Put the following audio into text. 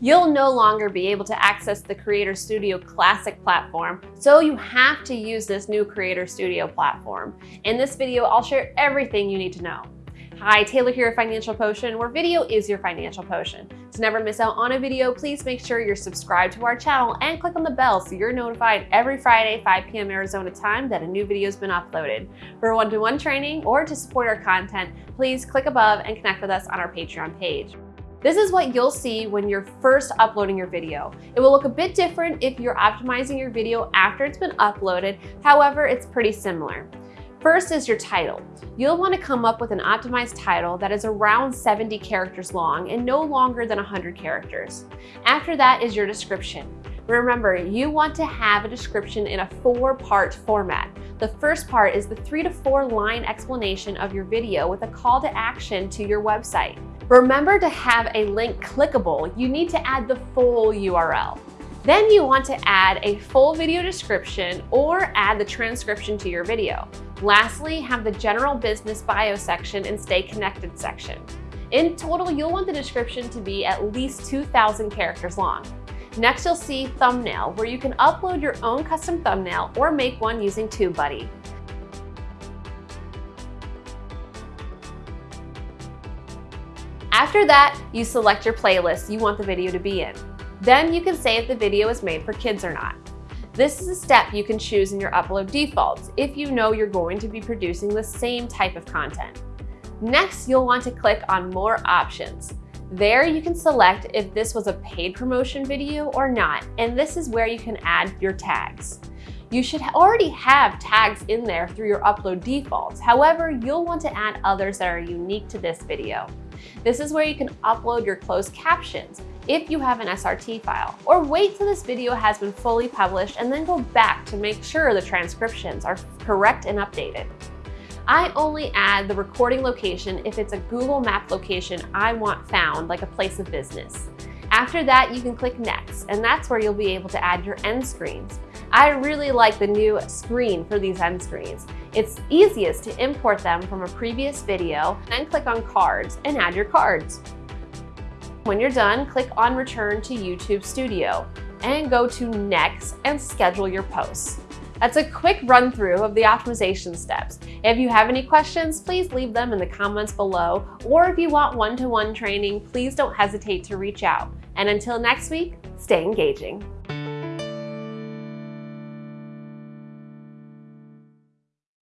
You'll no longer be able to access the Creator Studio Classic platform, so you have to use this new Creator Studio platform. In this video, I'll share everything you need to know. Hi, Taylor here at Financial Potion, where video is your financial potion. To never miss out on a video, please make sure you're subscribed to our channel and click on the bell so you're notified every Friday, 5 p.m. Arizona time that a new video has been uploaded. For one-to-one -one training or to support our content, please click above and connect with us on our Patreon page. This is what you'll see when you're first uploading your video. It will look a bit different if you're optimizing your video after it's been uploaded. However, it's pretty similar. First is your title. You'll want to come up with an optimized title that is around 70 characters long and no longer than 100 characters. After that is your description. Remember, you want to have a description in a four-part format. The first part is the three to four line explanation of your video with a call to action to your website. Remember to have a link clickable. You need to add the full URL. Then you want to add a full video description or add the transcription to your video. Lastly, have the general business bio section and stay connected section. In total, you'll want the description to be at least 2,000 characters long. Next, you'll see thumbnail, where you can upload your own custom thumbnail or make one using TubeBuddy. After that, you select your playlist you want the video to be in. Then you can say if the video is made for kids or not. This is a step you can choose in your upload defaults if you know you're going to be producing the same type of content. Next, you'll want to click on More Options. There you can select if this was a paid promotion video or not, and this is where you can add your tags. You should already have tags in there through your upload defaults. However, you'll want to add others that are unique to this video. This is where you can upload your closed captions if you have an SRT file, or wait till this video has been fully published and then go back to make sure the transcriptions are correct and updated. I only add the recording location if it's a Google Map location I want found, like a place of business. After that, you can click Next, and that's where you'll be able to add your end screens. I really like the new screen for these end screens. It's easiest to import them from a previous video, then click on Cards and add your cards. When you're done, click on Return to YouTube Studio and go to Next and schedule your posts. That's a quick run through of the optimization steps. If you have any questions, please leave them in the comments below, or if you want one-to-one -one training, please don't hesitate to reach out. And until next week, stay engaging.